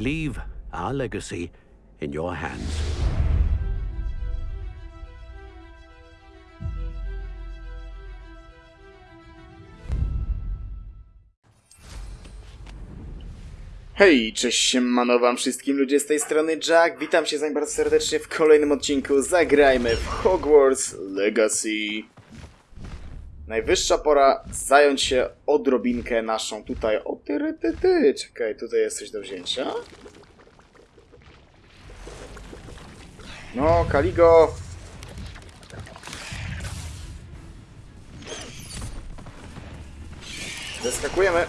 Leave our legacy in your hands. Hej, cześć siemano wam wszystkim ludzie z tej strony Jack, witam się z bardzo serdecznie w kolejnym odcinku Zagrajmy w Hogwarts Legacy. Najwyższa pora zająć się odrobinkę naszą tutaj... O ty, ty, ty. Czekaj, tutaj jest coś do wzięcia. No, Kaligo! Zeskakujemy.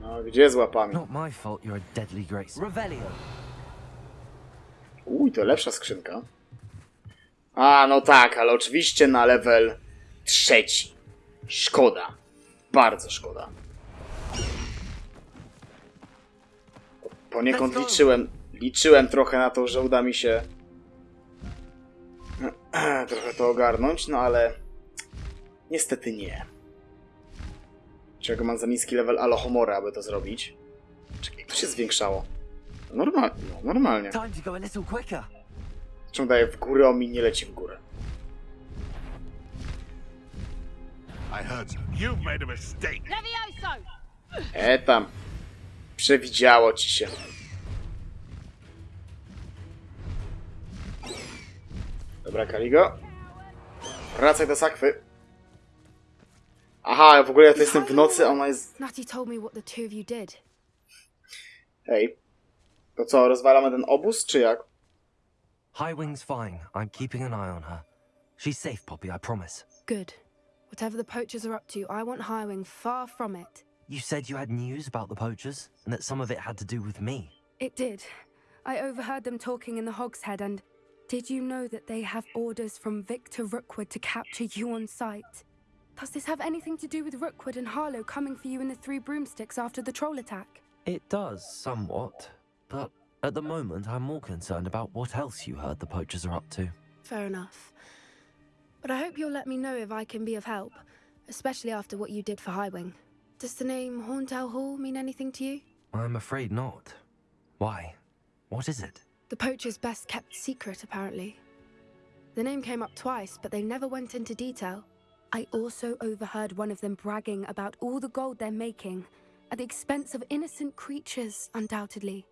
No, gdzie z łapami? Not my fault you're a deadly grace. Revelio! Uj, to lepsza skrzynka. A, no tak, ale oczywiście na level trzeci. Szkoda. Bardzo szkoda. Poniekąd liczyłem, liczyłem trochę na to, że uda mi się trochę to ogarnąć, no ale niestety nie. Czego mam za niski level Alohomora, aby to zrobić? Czekaj, jak to się zwiększało? Normal, no, normalnie. Czemu daje w górę, a mi nie leci w górę? E tam. Przewidziało ci się. Dobra, Kaligo. Wracaj do sakwy. Aha, w ogóle ja to jestem w nocy, a ona jest... Natty told me what the two of you did. Hej. To co, rozwalamy ten obóz, czy jak? Highwing's fine. I'm keeping an eye on her. She's safe, Poppy, I promise. Good. Whatever the poachers are up to, I want Highwing far from it. You said you had news about the poachers, and that some of it had to do with me. It did. I overheard them talking in the Hogshead, and did you know that they have orders from Victor Rookwood to capture you on sight? Does this have anything to do with Rookwood and Harlow coming for you in the Three Broomsticks after the troll attack? It does, somewhat. But at the moment, I'm more concerned about what else you heard the poachers are up to. Fair enough. But I hope you'll let me know if I can be of help, especially after what you did for Highwing. Does the name Horntail Hall mean anything to you? I'm afraid not. Why? What is it? The poacher's best kept secret, apparently. The name came up twice, but they never went into detail. I also overheard one of them bragging about all the gold they're making, at the expense of innocent creatures, undoubtedly.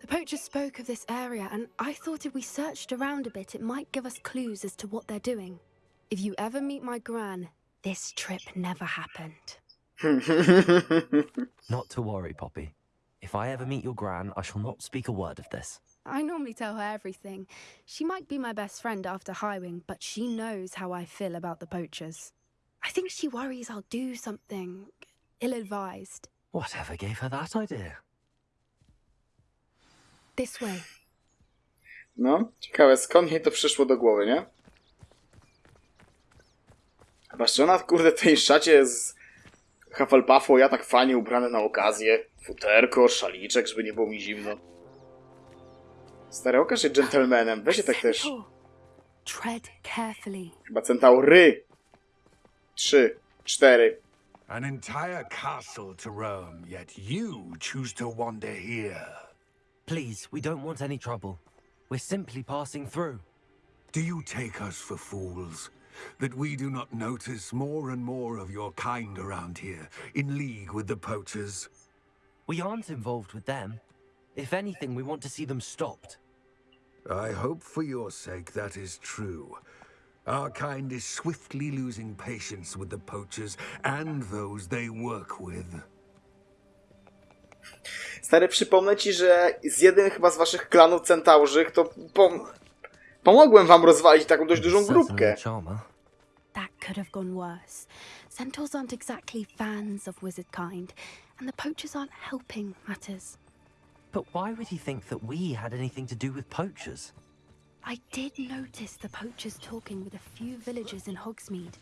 The poacher spoke of this area, and I thought if we searched around a bit, it might give us clues as to what they're doing. If you ever meet my gran, this trip never happened. Not to worry, Poppy. If I ever meet your gran, I shall not speak a word of this. I normally tell her everything. She might be my best friend after Highwing, but she knows how I feel about the poachers. I think she worries I'll do something ill advised. Whatever gave her that idea? This way. No, ciekawe, skąd jej to przyszło do głowy, nie? Chyba, że ona, kurde, w tej szacie z Hufflepuffu, ja tak fajnie ubrany na okazję. Futerko, szaliczek, żeby nie było mi zimno. Stary, okaż się dżentelmenem, weź się tak też. Tread carefully. Chyba centaury. Trzy, cztery. An entire castle to roam, yet you choose to wander here. Please, we don't want any trouble. We're simply passing through. Do you take us for fools? That we do not notice more and more of your kind around here, in league with the poachers? We aren't involved with them. If anything, we want to see them stopped. I hope for your sake that is true. Our kind is swiftly losing patience with the poachers and those they work with. Stary, przypomnę ci, że z jednym chyba z waszych klanów centaurzych to pom pomogłem wam rozwalić taką dość dużą grupkę. That could have gone worse. Centaurs aren't exactly fans of wizard kind, and the poachers aren't helping matters. But why would he think that we had anything to do with poachers? I did notice the poachers talking with a few villagers in Hogsmeade.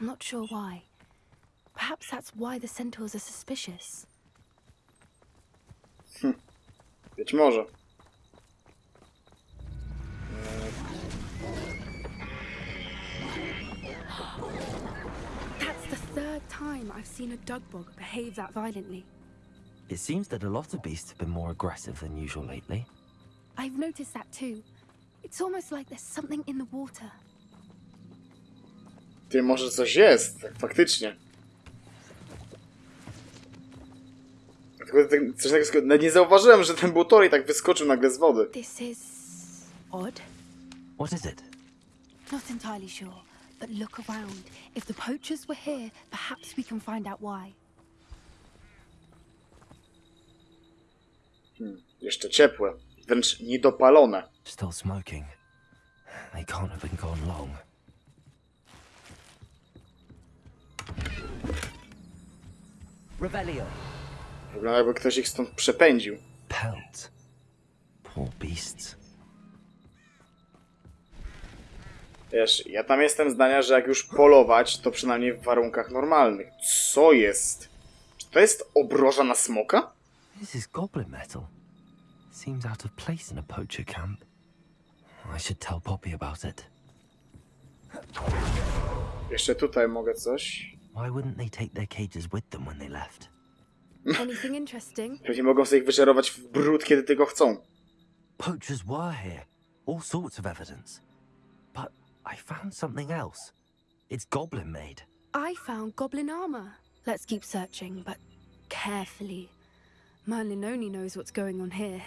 I'm not sure why. Perhaps that's why the centaurs are suspicious. Hmm. Być może. That's the third time I've seen a dugbog behave that violently. It seems that a lot of beasts have been more aggressive than usual lately. I've noticed that too. It's almost like there's something in the water. Ty, może coś jest, tak faktycznie. Tylko tak- coś takiego, nawet nie zauważyłem, że ten Butori tak wyskoczył nagle z wody. This is odd. What is it? Not entirely sure, but look around. If the poachers were here, perhaps we can find out why. Jeszcze ciepłe, wręcz niedopalone. Still smoking. They can't have been gone long. Revelio. Wygląda jakby ktoś ich stąd przepędził. Pelt. Poor beasts. Wiesz, ja tam jestem zdania, że jak już polować, to przynajmniej w warunkach normalnych. Co jest? Czy to jest obroża na smoka? This is goblin metal. Seems out of place in a poacher camp. I should tell Poppy about it. Jeszcze tutaj mogę coś. Why wouldn't they take their cages with them when they left? Anything interesting? Pewnie mogą sobie ich wyczarować w brud, kiedy tylko chcą. Poachers were here. All sorts of evidence. But I found something else. It's goblin made. I found goblin armor. Let's keep searching, but carefully. Merlin only knows what's going on here.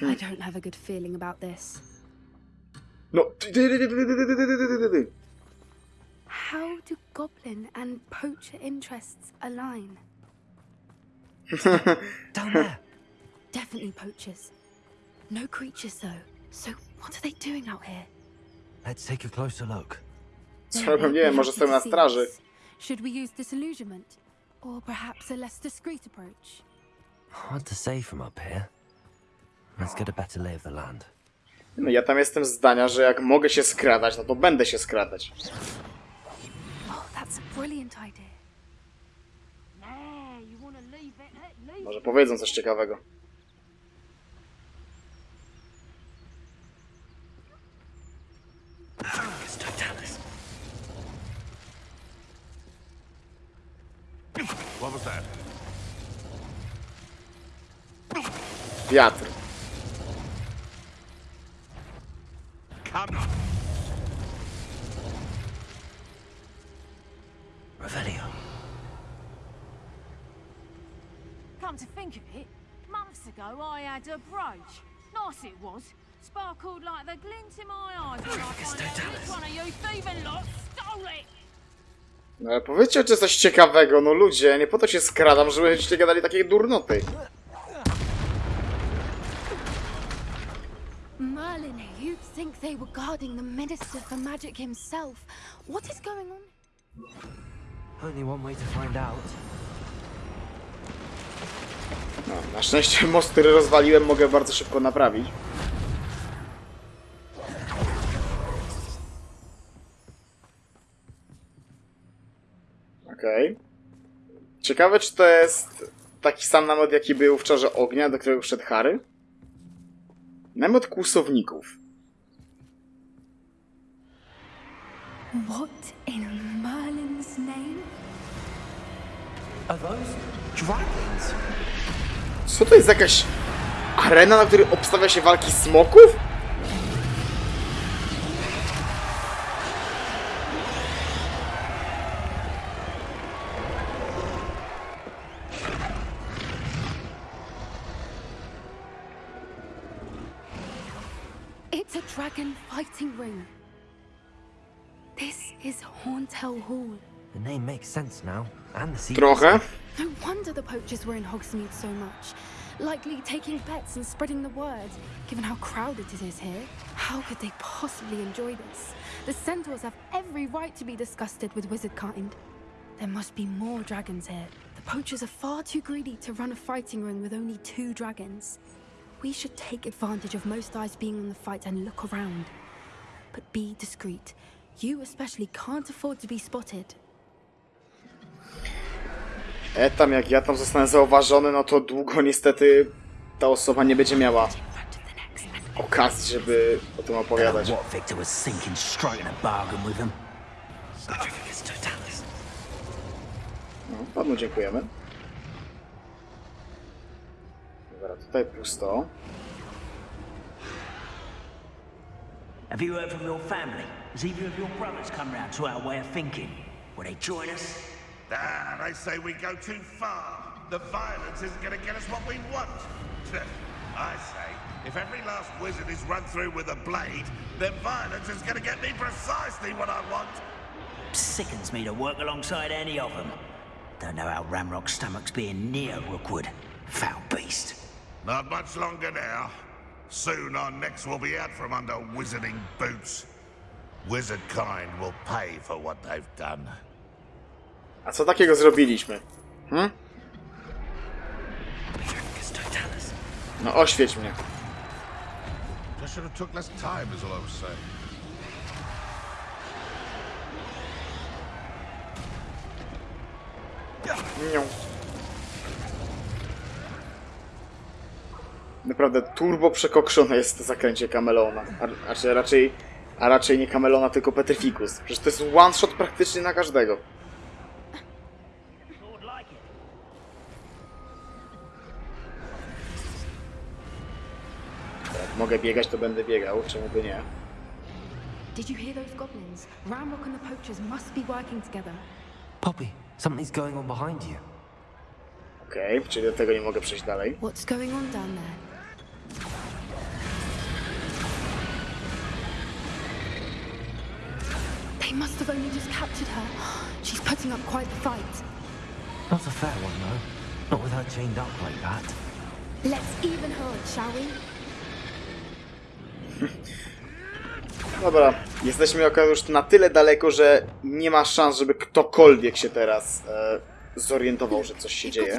I hmm. don't have a good feeling about this. No. How do goblin and poacher interests align? Down there. Definitely poachers. No creatures though. So what are they doing out here? Let's take a closer look. Co, nie wiem, może stoją na straży. Should we use disillusionment? Or perhaps a less discreet approach? Hard to say from up here. Let's get a better lay of the land. No ja tam jestem zdania, że jak mogę się skradać, no to będę się skradać. Oh, that's a brilliant idea. Nah, you wanna leave it? Let leave Może powiedzą coś ciekawego. Wiatr. Come. Revelio. Come to think of it, months ago I had a brooch. Nice it was. Sparkled like the glint in my eyes when I found out which one of you thieving lot stole it. No ale powiedzcie czy coś ciekawego, no ludzie, nie po to się skradam, żebyście gadali takie durnoty. Merlin, you'd think they were guarding the Minister for Magic himself. What is going on? Only one way to find out. No, na szczęście most, który rozwaliłem, mogę bardzo szybko naprawić. Okej. Ciekawe, czy to jest taki sam namiot, jaki był w Czarze Ognia, do którego wszedł Harry? Namiot kłusowników. What in Merlin's name? Are those dragons? Co to jest jakaś arena, na której obstawia się walki smoków? Dragon ring. This is Hauntel Hall. The name makes sense now, and the secret. Trochę. No wonder the poachers were in Hogsmeade so much. Likely taking bets and spreading the word, given how crowded it is here. How could they possibly enjoy this? The centaurs have every right to be disgusted with wizard kind. There must be more dragons here. The poachers are far too greedy to run a fighting ring with only two dragons. We should take advantage of most eyes being on the fight and look around. But be discreet. You especially can't afford to be spotted. E, tam jak ja tam zostanę zauważony, no to długo niestety ta osoba nie będzie miała okazji, żeby o tym opowiadać. What Victor was thinking, striking a bargain with him. Sacrificus totalis. No, panu dziękujemy. Dobra, tutaj pusto. Have you heard from your family? Has either of your brothers come round to our way of thinking? Will they join us? Ah, they say we go too far. The violence isn't going to get us what we want. I say, if every last wizard is run through with a blade, then violence is going to get me precisely what I want. Sickens me to work alongside any of them. Don't know how Ramrock's stomach's being near Rookwood. Foul beast. Not much longer now. Soon our necks will be out from under wizarding boots. Wizard kind will pay for what they've done. A co takiego zrobiliśmy? Hm? No oświeć mnie. Just should have took less time, is all I was saying. Nią. Naprawdę turbo przekokszone jest to zakręcie Kamelona. A, raczej, a raczej nie Kamelona, tylko Petrificus. Przecież to jest one shot praktycznie na każdego. Jak mogę biegać, to będę biegał, czemu by nie? Did you hear those goblins? Ramrock and the poachers must be working together. Poppy, something's going on behind you. Okej, czyli do tego nie mogę przejść dalej. What's going on down there? They must have only just captured her. She's putting up quite the fight. Not a fair one, though. Not with her chained up like that. Let's even her, shall we? Dobra, jesteśmy akurat już na tyle daleko, że nie ma szans, żeby ktokolwiek się teraz e, zorientował, że coś się dzieje.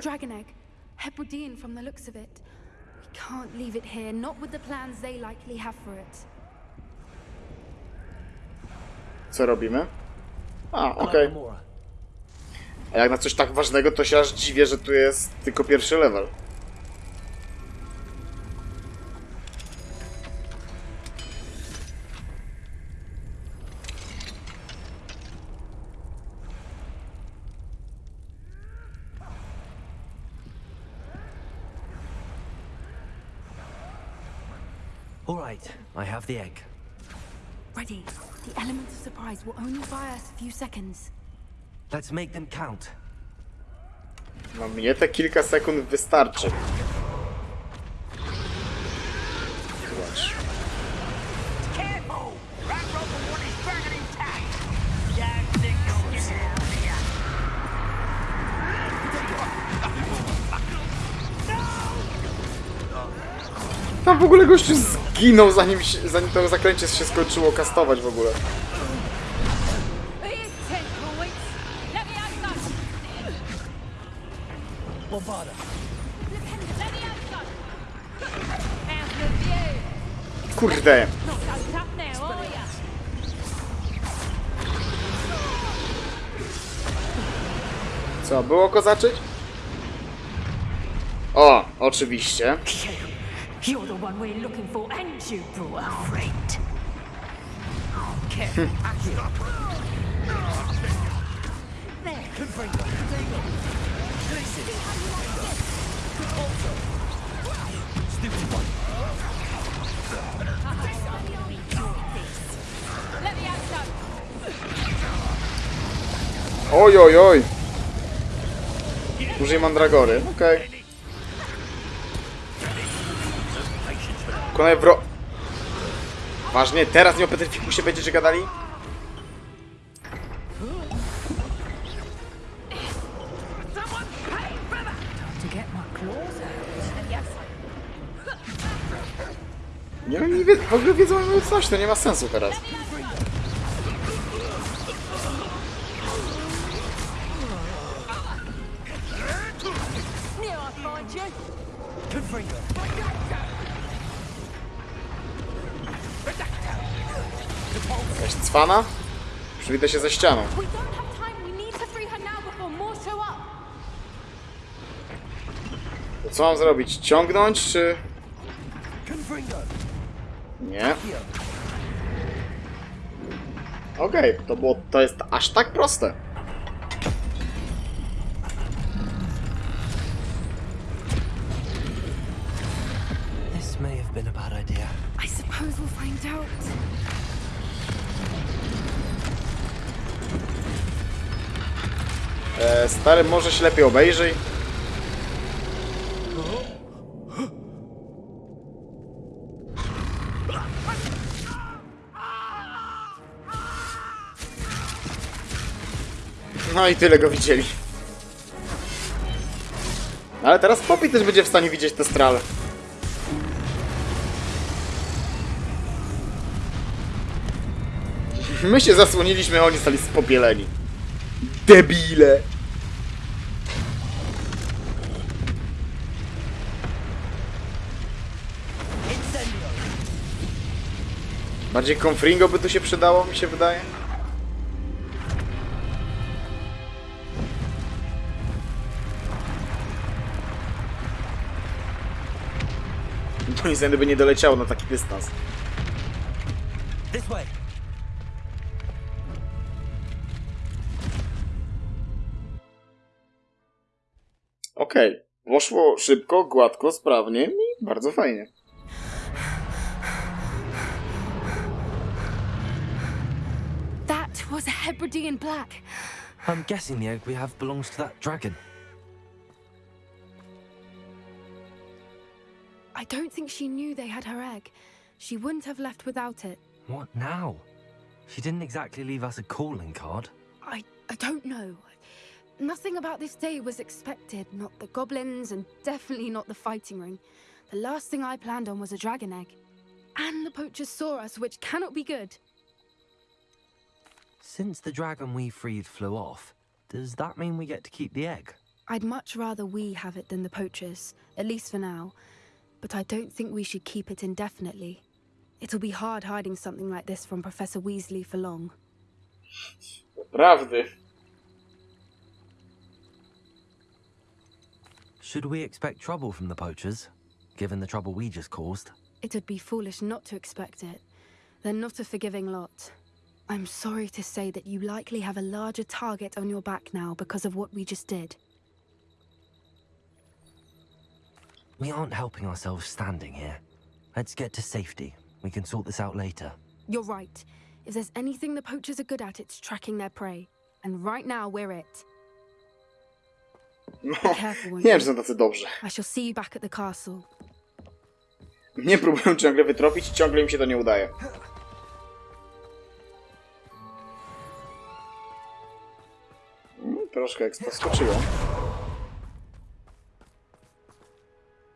Can't leave it here, not with the plans they likely have for it. Co robimy? A, okej. Mora. A jak na coś tak ważnego, to się aż dziwię, że tu jest tylko pierwszy level. The egg. Ready. The element of surprise will only buy us a few seconds. Let's make them count. No mnie te kilka sekund wystarczy. Tam w ogóle gościu zginął zanim, się, zanim to zakręcie się skończyło kastować w ogóle. Kurde. Co, było kozaczyć? O, oczywiście. You're the one we're looking for, and you brought a Okay. Hmm. Careful, Akio. There. Can bring them. Oj, oj, oj! Użyj mandragory, okej. Okay. Konaj wro... Ważnie, teraz nie o Petrificusie będziecie gadali? Nie wiem, nie wie, w ogóle wiedzą coś, to nie ma sensu teraz. Cwana? Przywita się ze ścianą. To co mam zrobić? Ciągnąć, czy... Nie. Okej, to było, to jest aż tak proste. This may have been a bad idea. I suppose we'll find out. E, stary, może się lepiej obejrzyj. No i tyle go widzieli. Ale teraz Poppy też będzie w stanie widzieć te strale. My się zasłoniliśmy, a oni stali spopieleni. Debile! Bardziej Confringo by tu się przydało, mi się wydaje. To niestety by nie doleciało na taki dystans. This way! Okej, poszło szybko, gładko, sprawnie i bardzo fajnie. That was a Hebridean black. I'm guessing the egg we have belongs to that dragon. I don't think she knew they had her egg. She wouldn't have left without it. What now? She didn't exactly leave us a calling card. I I don't know. Nothing about this day was expected. Not the goblins, and definitely not the fighting ring. The last thing I planned on was a dragon egg. And the poachers saw us, which cannot be good. Since the dragon we freed flew off, does that mean we get to keep the egg? I'd much rather we have it than the poachers, at least for now. But I don't think we should keep it indefinitely. It'll be hard hiding something like this from Professor Weasley for long. Prawdy. Should we expect trouble from the poachers, given the trouble we just caused? It'd be foolish not to expect it. They're not a forgiving lot. I'm sorry to say that you likely have a larger target on your back now because of what we just did. We aren't helping ourselves standing here. Let's get to safety. We can sort this out later. You're right. If there's anything the poachers are good at, it's tracking their prey. And right now, we're it. No, nie wiem, czy są tacy dobrzy. Castle. Mnie próbują ciągle wytropić i ciągle im się to nie udaje. Mm, Troszkę ekstra skoczyło.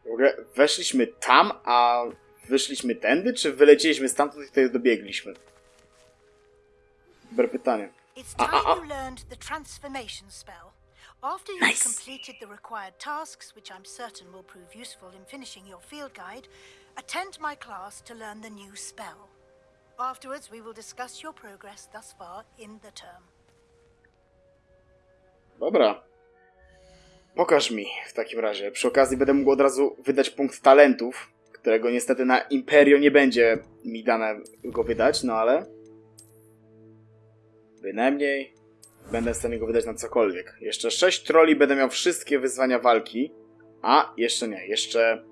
W ogóle weszliśmy tam, a wyszliśmy tędy, czy wyleciliśmy stamtąd i tutaj dobiegliśmy? Dobre pytanie. It's Ah, time ah, ah. you learned the transformation spell. After you've Nice. completed the required tasks, which I'm certain will prove useful in finishing your field guide, attend my class to learn the new spell. Afterwards, we will discuss your progress thus far in the term. Dobra. Pokaż mi w takim razie. Przy okazji będę mógł od razu wydać punkt talentów, którego niestety na Imperio nie będzie mi dane go wydać, no ale... Bynajmniej będę w stanie go wydać na cokolwiek. Jeszcze 6 troli będę miał wszystkie wyzwania walki. A, jeszcze nie. Jeszcze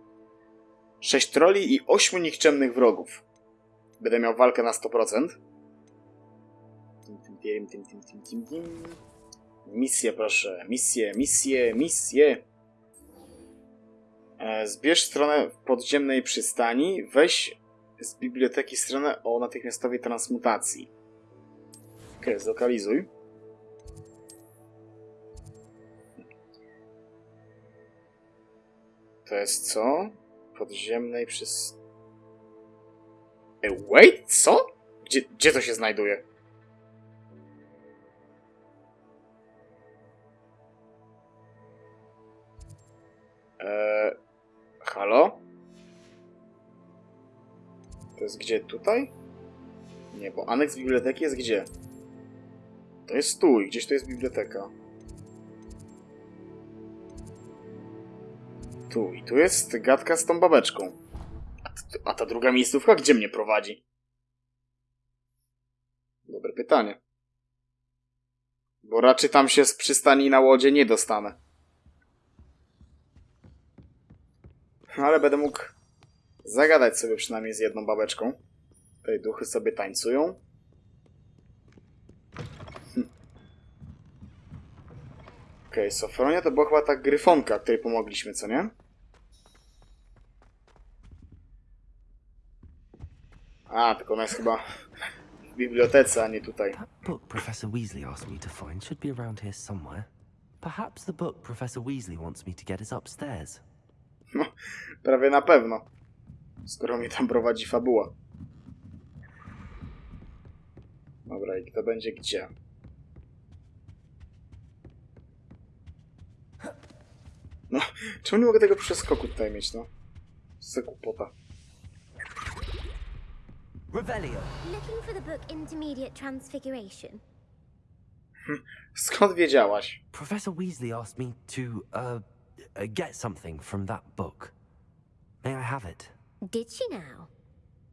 6 troli i 8 nikczemnych wrogów. Będę miał walkę na 100%. Tim, tim, tim, tim, tim, tim, tim, tim. Misje, proszę. Misje, misje, misje. E, Zbierz stronę podziemnej przystani. Weź z biblioteki stronę o natychmiastowej transmutacji. Okej, zlokalizuj. To jest co? Podziemnej przystani. E, wait, co? Gdzie, gdzie to się znajduje? Eee, halo? To jest gdzie? Tutaj? Nie, bo aneks biblioteki jest gdzie? To jest tu i gdzieś to jest biblioteka. Tu i tu jest gadka z tą babeczką. A, a ta druga miejscówka gdzie mnie prowadzi? Dobre pytanie. Bo raczej tam się z przystani na łodzie nie dostanę. Ale będę mógł zagadać sobie przynajmniej z jedną babeczką. Tutaj duchy sobie tańcują. Okej, okay, Sofronia to była chyba ta gryfonka, której pomogliśmy, co nie? A, tylko ona jest chyba w bibliotece, a nie tutaj. Book Professor Weasley asked me to find should be around here somewhere. Perhaps the book Professor Weasley wants me to get is upstairs. No, prawie na pewno. Skoro mnie tam prowadzi fabuła. Dobra, i kto będzie gdzie? No, czemu nie mogę tego przeskoku tutaj mieć, no? Co za głupota. Revelio. Looking for the book Intermediate Transfiguration. Skąd wiedziałaś? Professor Weasley asked me to, uh, uh, get something from that book. May I have it? Did she now?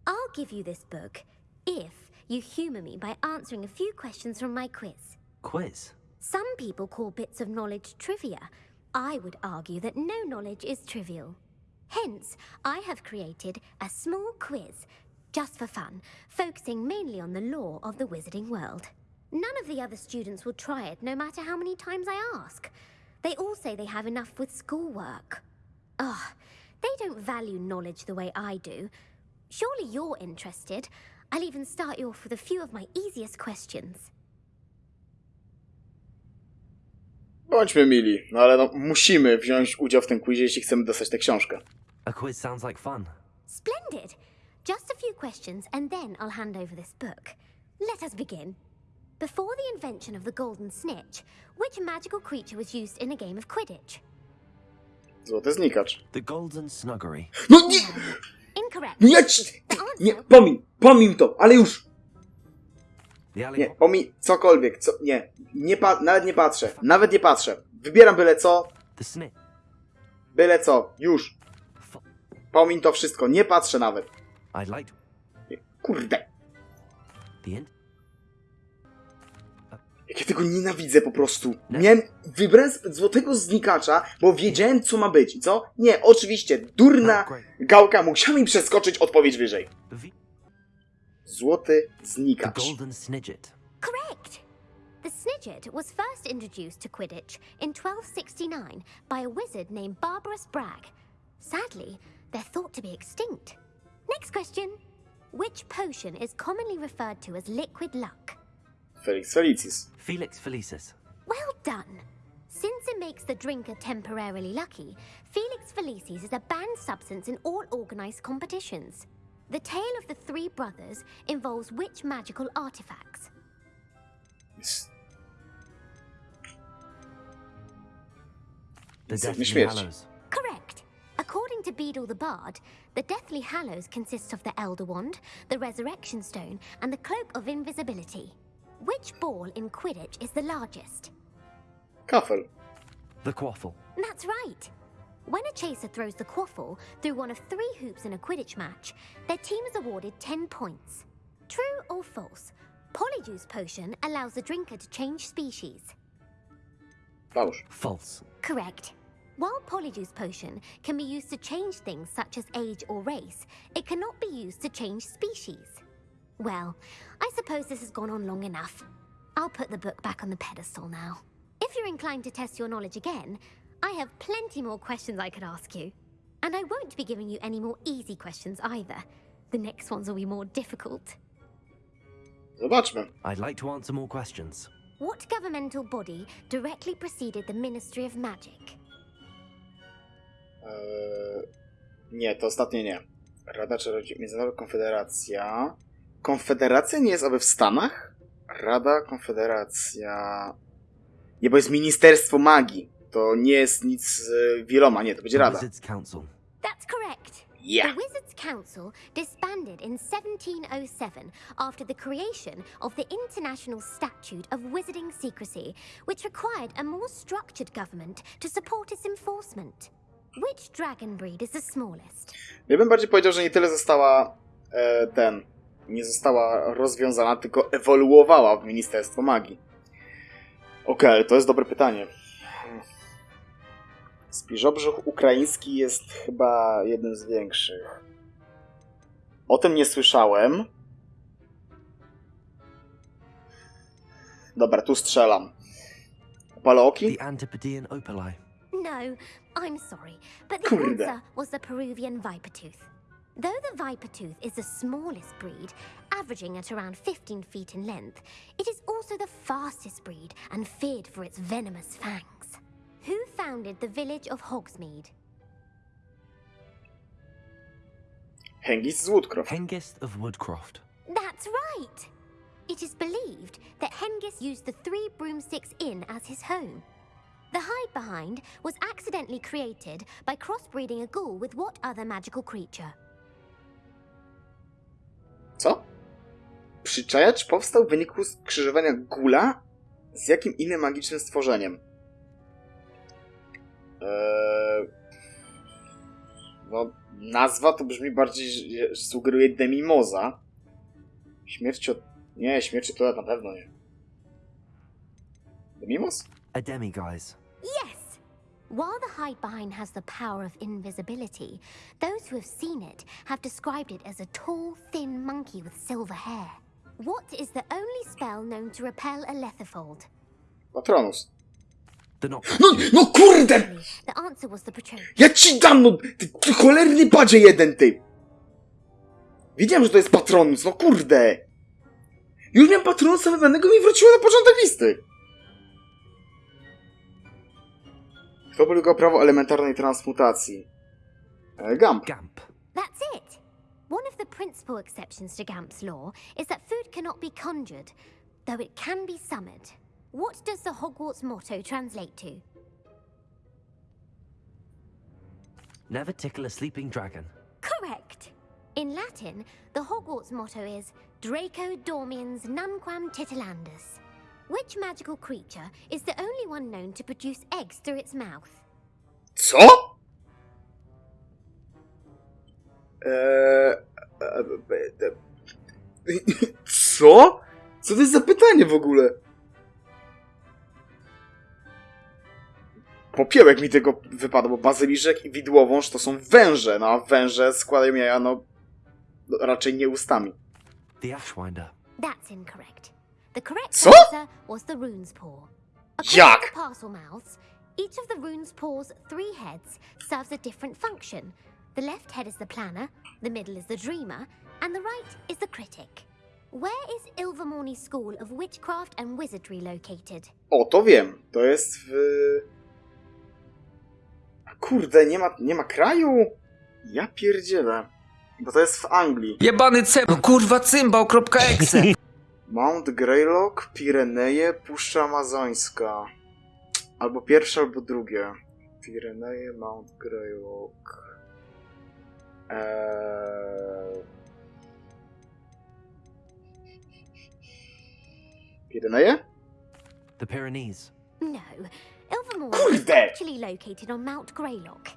I'll give you this book if you humour me by answering a few questions from my quiz. Quiz. Some people call bits of knowledge trivia. I would argue that no knowledge is trivial. Hence, I have created a small quiz, just for fun, focusing mainly on the lore of the wizarding world. None of the other students will try it, no matter how many times I ask. They all say they have enough with schoolwork. Ugh, they don't value knowledge the way I do. Surely you're interested. I'll even start you off with a few of my easiest questions. Bądźmy mili, no ale no, musimy wziąć udział w tym quizie, jeśli chcemy dostać tę książkę. A quiz sounds like fun. Splendid! Just a few questions, and then I'll hand over this book. Let us begin. Before the invention of the golden snitch, which magical creature was used in a game of Quidditch? Złoty znikacz. The Golden Snuggery. No nie! Incorrect. No ja ci... Nie, pomin, pomin to, ale już! The alley. Nie, pomin, cokolwiek, co... Nie, nie pa... nawet nie patrzę, nawet nie patrzę. Wybieram byle co, byle co, już. Pomin to wszystko, nie patrzę nawet. Kurde, jak ja tego nienawidzę po prostu. Miałem, wybrałem złotego znikacza, bo wiedziałem co ma być, co? Nie, oczywiście, durna great. gałka musiała mi przeskoczyć odpowiedź wyżej. The, v- Złoty the znikacz. Golden Snidget. Correct. The Snidget was first introduced to Quidditch in 1269 by a wizard named Barbarous Bragg. Sadly, they're thought to be extinct. Next question. Which potion is commonly referred to as liquid luck? Felix Felicis. Felix Felicis. Well done. Since it makes the drinker temporarily lucky, Felix Felicis is a banned substance in all organized competitions. The tale of the three brothers involves which magical artifacts? Jest- The Deathly. Hallows. Correct. According to Beedle the Bard, the Deathly Hallows consists of the Elder Wand, the Resurrection Stone, and the Cloak of Invisibility. Which ball in Quidditch is the largest? Kafel. The Quaffle. That's right. When a chaser throws the quaffle through one of three hoops in a Quidditch match, their team is awarded 10 points. True or false? Polyjuice Potion allows the drinker to change species. False. False. Correct. While Polyjuice Potion can be used to change things such as age or race, it cannot be used to change species. Well, I suppose this has gone on long enough. I'll put the book back on the pedestal now. If you're inclined to test your knowledge again, I have plenty more questions I could ask you. And I won't be giving you any more easy questions either. The next ones will be more difficult. Zobaczmy. I'd like to answer more questions. What governmental body directly preceded the Ministry of Magic? Eee, nie, to ostatnie nie. Rada Czarodziejów, Międzynarodowa Konfederacja. Konfederacja nie jest aby w Stanach? Rada, Konfederacja... Nie, bo jest Ministerstwo Magii. To nie jest nic z wieloma, nie, to będzie Rada. That's correct. Yeah. The Wizards Council disbanded in 1707 after the creation of the International Statute of Wizarding Secrecy, which required a more structured government to support its enforcement. Which dragon breed is the smallest? Ja bym bardziej powiedział, że nie tyle została e, ten, nie została rozwiązana, tylko ewoluowała w Ministerstwo Magii. Okej, ale to jest dobre pytanie. Spiżobrzuch ukraiński jest chyba jednym z większych. O tym nie słyszałem. Dobra, tu strzelam. Paleoki? The Antipodean Opali. No, I'm sorry, but the Kurde. answer was the Peruvian Vipertooth. Though the Vipertooth is the smallest breed, averaging at around 15 feet in length, it is also the fastest breed and feared for its venomous fangs. Who founded the village of Hogsmeade? Hengist z Woodcroft. Hengist of Woodcroft. That's right! It is believed that Hengist used the Three Broomsticks Inn as his home. The hide behind was accidentally created by crossbreeding a ghoul with what other magical creature? Co? Przyczajacz powstał w wyniku skrzyżowania gula z jakim innym magicznym stworzeniem? Eee... No, nazwa to brzmi bardziej, że- że sugeruje Demimoza. Śmierć od... Nie, śmierć to na pewno nie. Demimos? A demiguise. Yes! While the hide behind has the power of invisibility, those who have seen it have described it as a tall, thin monkey with silver hair. What is the only spell known to repel a letherfold? Patronus. No, no kurde! Ja ci dam, no! Ty, ty cholerny badzie jeden, ty! Wiedziałem, że to jest Patronus, no kurde! Już miałem Patronusa wybranego i wróciło na początek listy! Kto polegał prawo elementarnej transmutacji? E, Gamp. Gamp. That's it! One of the principal exceptions to Gamp's law is that food cannot be conjured, though it can be summoned. What does the Hogwarts motto translate to? Never tickle a sleeping dragon. Correct! In Latin, the Hogwarts motto is Draco Dormiens Nunquam Titilandus. Which magical creature is the only one known to produce eggs through its mouth? Co? Eee, e, e, e, Co? Co to jest za pytanie w ogóle? Popiełek mi tego wypadł, bo bazyliszek i widłowąż to są węże, no a węże składają jaja, no, no raczej nie ustami. The Ashwinder. That's incorrect. The correct Co? answer was the rune's paw. Jak? to parcel mouths, each of the rune's paw's three heads serves a different function. The left head is the planner, the middle is the dreamer, and the right is the critic. Where is Ilvermorny School of Witchcraft and Wizardry located? O, to wiem. To jest w... Kurde, nie ma, nie ma kraju? Ja pierdzielę. Bo to jest w Anglii. Jebany no kurwa cymbał.exe. Mount Greylock, Pireneje, Puszcza Amazońska. Albo pierwsze, albo drugie. Pireneje, Mount Greylock. Eee... Pireneje? The Pyrenees. No, Ilvermorny is Kurde! actually located on Mount Greylock.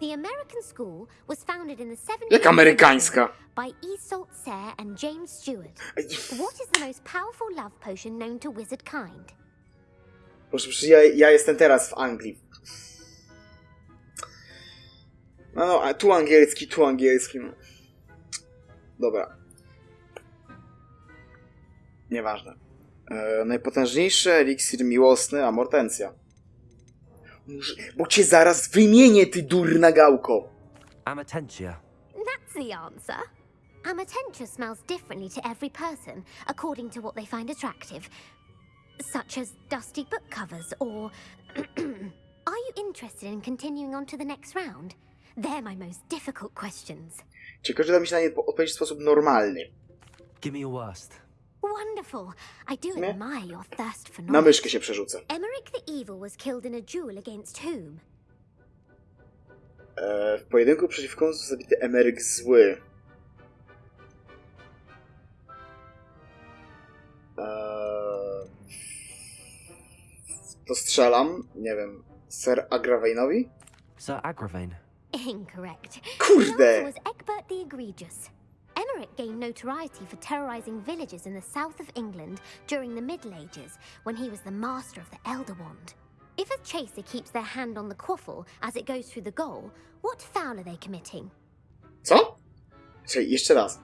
The American school was founded in the 17th Jak amerykańska? by Isolde Sayre and James Stewart. What is the most powerful love potion known to wizard kind? Proszę, przecież ja, ja jestem teraz w Anglii. No, no, a tu angielski, tu angielski. No. Dobra. Nieważne. E, najpotężniejszy eliksir miłosny, Amortencja. Bo cię zaraz wymienię, ty durna gałko. Amatentia. That's the answer. Amatentia smells differently to every person, according to what they find attractive, such as dusty book covers or. Are you interested in continuing on to the next round? They're my most difficult questions. Ciekawe, że da mi się na nie po- odpowiedzieć w sposób normalny. Give me your worst. Wonderful. I do admire your thirst for Na knowledge. myszkę się przerzucę. Emmerich the Evil was killed in a duel against whom? E, w pojedynku przeciwko komu został zabity Emeryk Zły. E, to strzelam, nie wiem, Sir Agravainowi? Sir Agravain. Incorrect. The Kurde! answer was Egbert the Egregious. Emmerich gained notoriety for terrorizing villages in the south of England during the Middle Ages when he was the master of the Elder Wand. If a chaser keeps their hand on the quaffle as it goes through the goal, what foul are they committing? Co? Czekaj, jeszcze raz.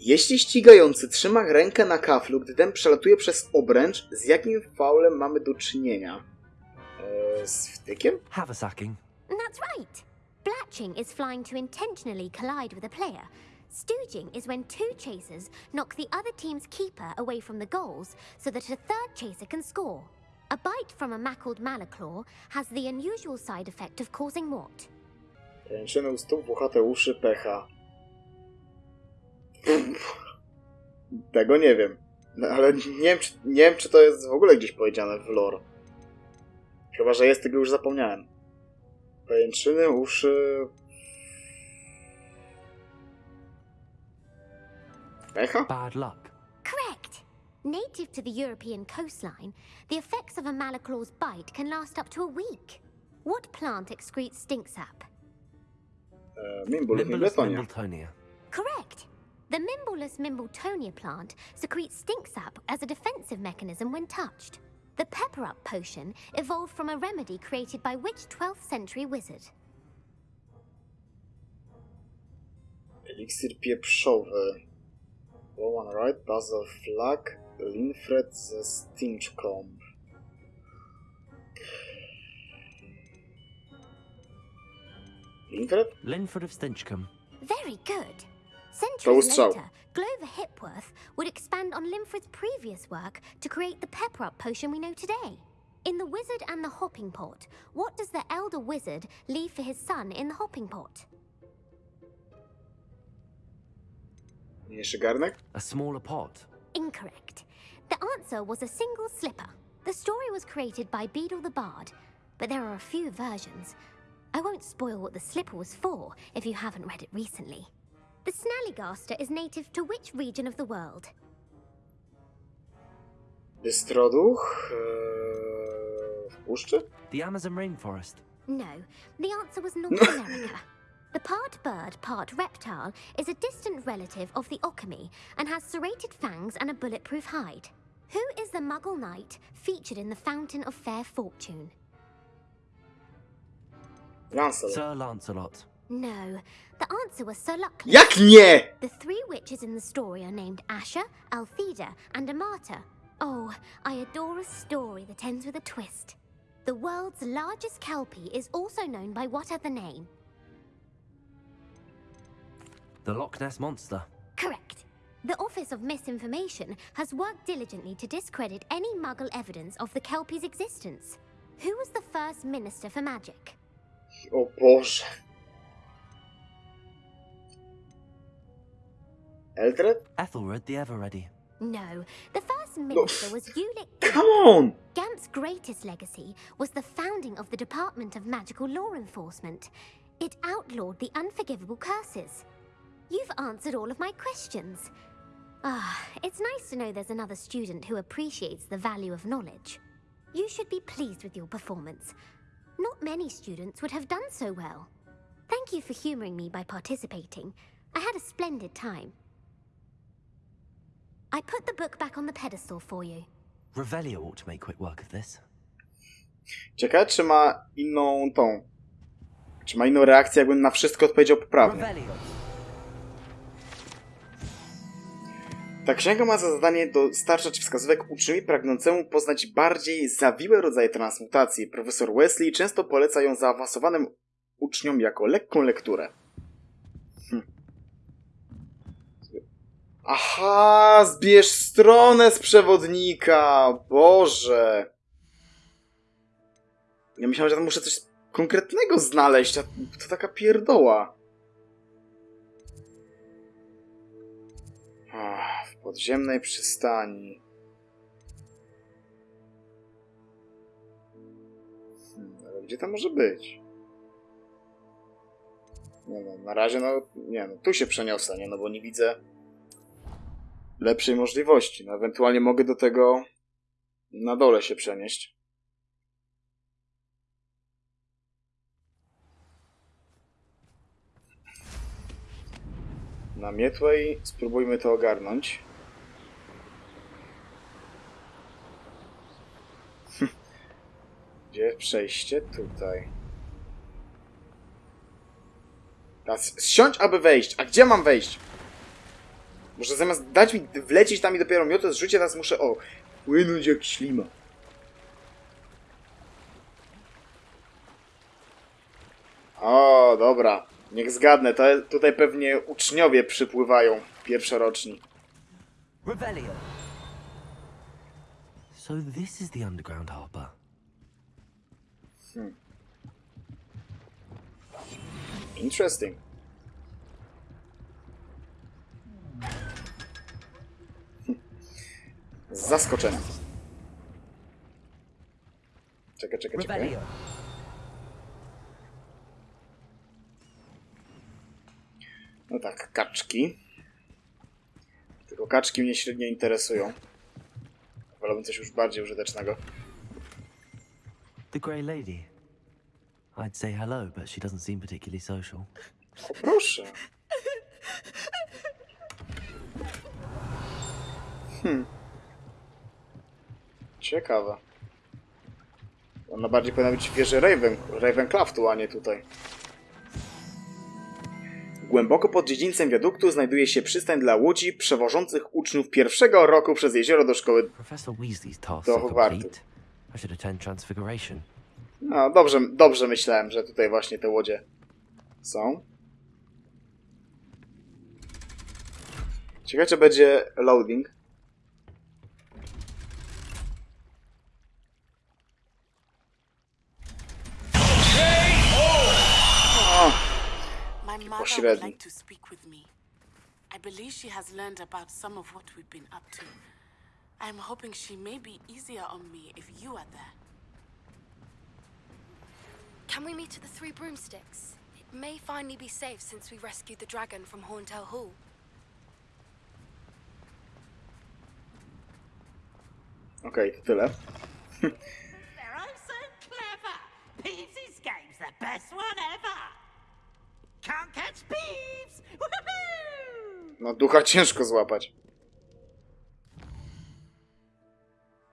Jeśli ścigający trzyma rękę na kaflu, gdy ten przelatuje przez obręcz, z jakim faulem mamy do czynienia? Eee, z wtykiem? Haversacking. That's right. Blatching is flying to intentionally collide with a player. Stooging is when two chasers knock the other team's keeper away from the goals so that a third chaser can score. A bite from a mackled malaclaw has the unusual side effect of causing what? Ręczyny u stóp, włochate uszy, pecha. Tego nie wiem. No, ale nie wiem, czy, nie wiem, czy to jest w ogóle gdzieś powiedziane w lore. Chyba, że jest, tego już zapomniałem. Pajęczyny, uszy... Bad luck. Correct. Native to the European coastline, the effects of a malaclaw's bite can last up to a week. What plant excretes stink sap? Uh, Mimbul, Mimbletonia. Mimbletonia. Correct. The Mimbleless Mimbletonia plant secretes stink sap as a defensive mechanism when touched. The Pepper Up potion evolved from a remedy created by which 12th century wizard? Eliksir pieprzowy. Rowan Wright, Basil Flack, Linfred ze Stinchcomb. Linfred? Linford of Stinchcombe. Very good. To Centuries ustrzał. later, Glover Hipworth would expand on Linfred's previous work to create the Pepper Up potion we know today. In The Wizard and the Hopping Pot, what does the elder wizard leave for his son in the hopping pot? Mniejszy garnek? A smaller pot. Incorrect. The answer was a single slipper. The story was created by Beadle the Bard, but there are a few versions. I won't spoil what the slipper was for if you haven't read it recently. The Snallygaster is native to which region of the world? Bystroduch? Eee, w puszczy? The Amazon rainforest. No, the answer was North America. The part bird, part reptile is a distant relative of the Occamy and has serrated fangs and a bulletproof hide. Who is the Muggle knight featured in the Fountain of Fair Fortune? Lancelot. Sir Lancelot. No, the answer was Sir Luckless. Jak nie? The three witches in the story are named Asha, Altheda, and Amata. Oh, I adore a story that ends with a twist. The world's largest kelpie is also known by what other name? The Loch Ness Monster. Correct. The Office of Misinformation has worked diligently to discredit any Muggle evidence of the Kelpie's existence. Who was the first Minister for Magic? O Boże. Eldred? Ethelred the Ever Ready. No, the first minister was Ulick Come on! Gamp's greatest legacy was the founding of the Department of Magical Law Enforcement. It outlawed the unforgivable curses. You've answered all of my questions. Ah, it's nice to know there's another student who appreciates the value of knowledge. You should be pleased with your performance. Not many students would have done so well. Thank you for humoring me by participating. I had a splendid time. I put the book back on the pedestal for you. Revelio ought to make quick work of this. Ciekawe, czy ma inną tą... Czy ma inną reakcję, jakbym na wszystko odpowiedział poprawnie. Revelio. Ta księga ma za zadanie dostarczać wskazówek uczniowi pragnącemu poznać bardziej zawiłe rodzaje transmutacji. Profesor Wesley często poleca ją zaawansowanym uczniom jako lekką lekturę. Hm. Aha, zbierz stronę z przewodnika! Boże! Ja myślałem, że tam muszę coś konkretnego znaleźć, to taka pierdoła. W podziemnej przystani. Hmm, ale gdzie to może być? Nie no, na razie no, nie no, tu się przeniosę, nie no, bo nie widzę lepszej możliwości. No, ewentualnie mogę do tego na dole się przenieść. Na mietłę i spróbujmy to ogarnąć. Gdzie przejście? Tutaj. Teraz zsiądź, aby wejść. A gdzie mam wejść? Może zamiast dać mi wlecieć tam i dopiero miotę zrzucie, teraz muszę, o, płynąć jak ślima. O, dobra. Niech zgadnę, to tutaj pewnie uczniowie przypływają pierwszoroczni. Revelio. So this is the underground harbor. Interesting. Z zaskoczeniem. Czekaj, czekaj, czekaj. No tak, kaczki. Tylko kaczki mnie średnio interesują. Wolałbym coś już bardziej użytecznego. The Grey Lady. I'd say hello, but she doesn't seem particularly social. O, proszę. Hmm. Ciekawe. Ona bardziej powinna być w wieży Raven, Ravencraftu, a nie tutaj. Głęboko pod dziedzińcem wiaduktu znajduje się przystań dla łodzi przewożących uczniów pierwszego roku przez jezioro do szkoły. Do Hogwartu. No, dobrze, dobrze myślałem, że tutaj właśnie te łodzie są. Ciekawe, czy będzie loading. My mother would like to speak with me. I believe she has learned about some of what we've been up to. I'm hoping she may be easier on me if you are there. Can we meet at the Three Broomsticks? It may finally be safe since we rescued the dragon from Horntail Hall. Okej, to tyle. They're oh so clever. Peeves' game's the best one ever. Can't catch! No, ducha ciężko złapać.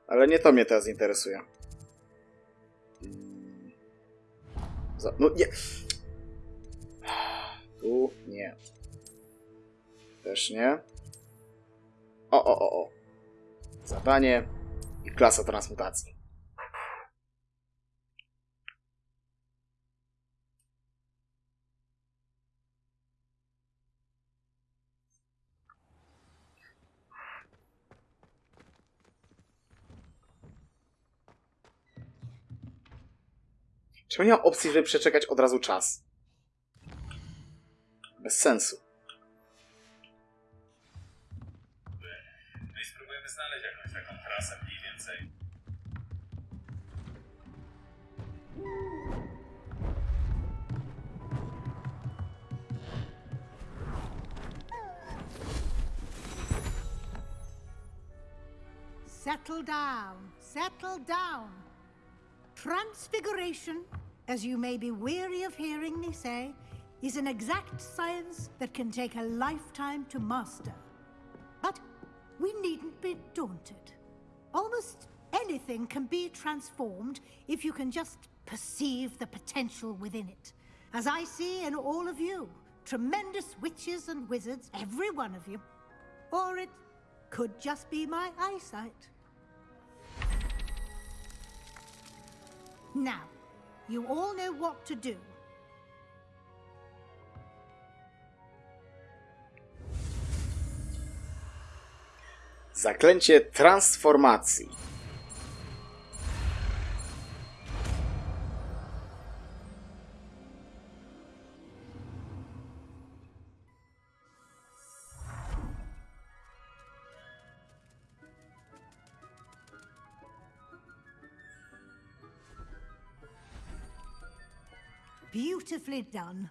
Ale nie to mnie teraz interesuje. Mm. Za, no nie. Tu nie. Też nie. O, o, o, o. Zadanie i klasa transmutacji. Czemu nie ma opcji, żeby przeczekać od razu czas? Bez sensu. No i spróbujemy znaleźć jakąś taką trasę mniej więcej. Settle down, settle down. Transfiguration, as you may be weary of hearing me say, is an exact science that can take a lifetime to master. But we needn't be daunted. Almost anything can be transformed if you can just perceive the potential within it. As I see in all of you, tremendous witches and wizards, every one of you. Or it could just be my eyesight. Now, you all know what to do. Zaklęcie transformacji. Beautifully done.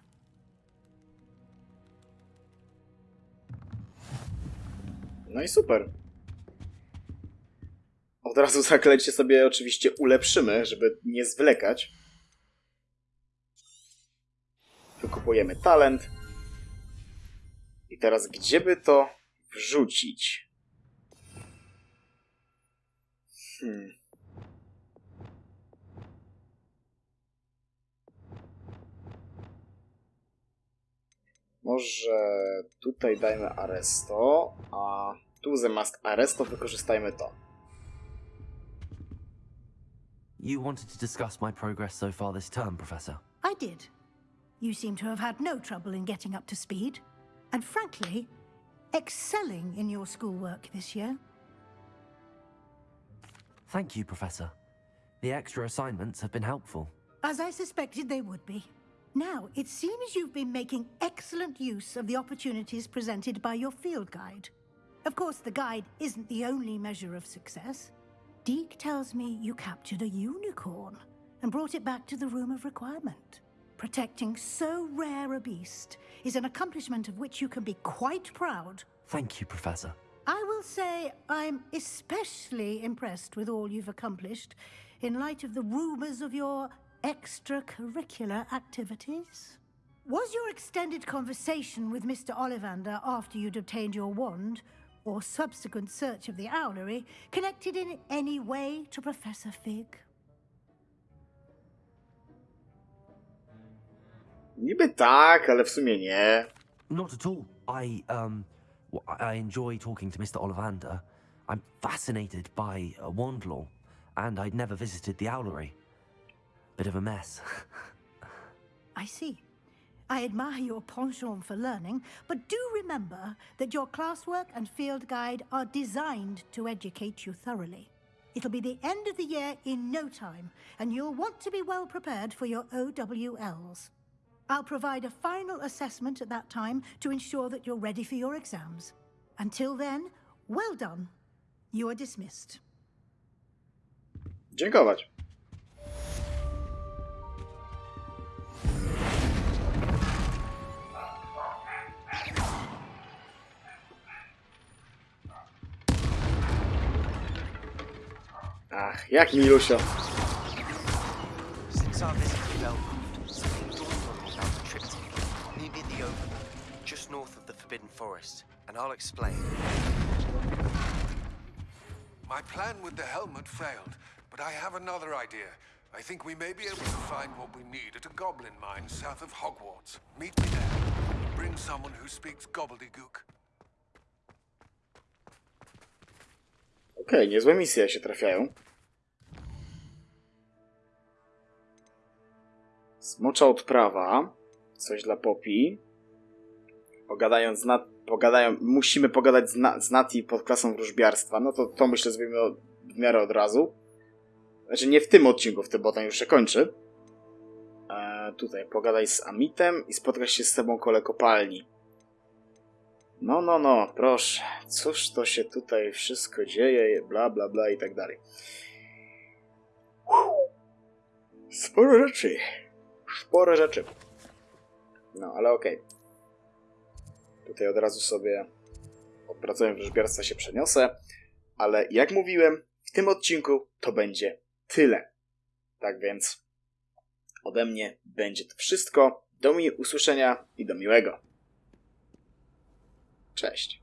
No i super. Od razu zaklęcie sobie oczywiście ulepszymy, żeby nie zwlekać. Wykupujemy talent. I teraz gdzie by to wrzucić? Hmm. Może tutaj dajmy Aresto, a tu zamiast Aresto wykorzystajmy to. You wanted to discuss my progress so far this term, Professor. I did. You seem to have had no trouble in getting up to speed, and frankly, excelling in your schoolwork this year. Thank you, Professor. The extra assignments have been helpful. As I suspected they would be. Now, it seems you've been making excellent use of the opportunities presented by your field guide. Of course, the guide isn't the only measure of success. Deke tells me you captured a unicorn and brought it back to the Room of Requirement. Protecting so rare a beast is an accomplishment of which you can be quite proud. Thank you, Professor. I will say I'm especially impressed with all you've accomplished in light of the rumors of your extracurricular activities. Was your extended conversation with Mr. Ollivander after you'd obtained your wand, or subsequent search of the owlery, connected in any way to Professor Fig? Niby tak, ale w sumie nie. Not at all. I, um, w- I enjoy talking to Mr. Ollivander. I'm fascinated by uh, wand law, and I'd never visited the owlery. Bit of a mess. I see. I admire your penchant for learning, but do remember that your classwork and field guide are designed to educate you thoroughly. It'll be the end of the year in no time, and you'll want to be well prepared for your OWLs. I'll provide a final assessment at that time to ensure that you're ready for your exams. Until then, well done. You are dismissed. Dziękować. Ach, jak milusio. Since our visit to Belcroft, something dawned on me about the trip to near near the Overlook, just north of the Forbidden Forest, and I'll explain. My plan with the helmet failed, but I have another idea. I think we may be able to find what we need at a goblin mine south of Hogwarts. Meet me there. Bring someone who speaks gobbledygook. Okej, niezłe misje się trafiają. Smocza odprawa. Coś dla Poppy. Pogadając z. Pogadają... Musimy pogadać z, Na... z Nati pod klasą wróżbiarstwa. No to, to myślę zrobimy w miarę od razu. Znaczy nie w tym odcinku, w tym, bo ten już się kończy. E, tutaj pogadaj z Amitem i spotkać się z tobą kole kopalni. No, no, no, proszę. Cóż to się tutaj wszystko dzieje, bla, bla, bla i tak dalej. Sporo rzeczy. Sporo rzeczy. No, ale okej. Tutaj od razu sobie opracuję wróżbiarstwa się przeniosę. Ale jak mówiłem, w tym odcinku to będzie tyle. Tak więc ode mnie będzie to wszystko. Do mi usłyszenia i do miłego. Cześć.